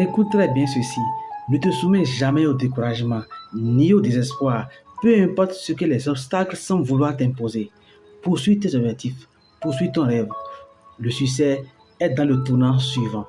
Écoute très bien ceci. Ne te soumets jamais au découragement ni au désespoir, peu importe ce que les obstacles semblent vouloir t'imposer. Poursuis tes objectifs, poursuis ton rêve. Le succès est dans le tournant suivant.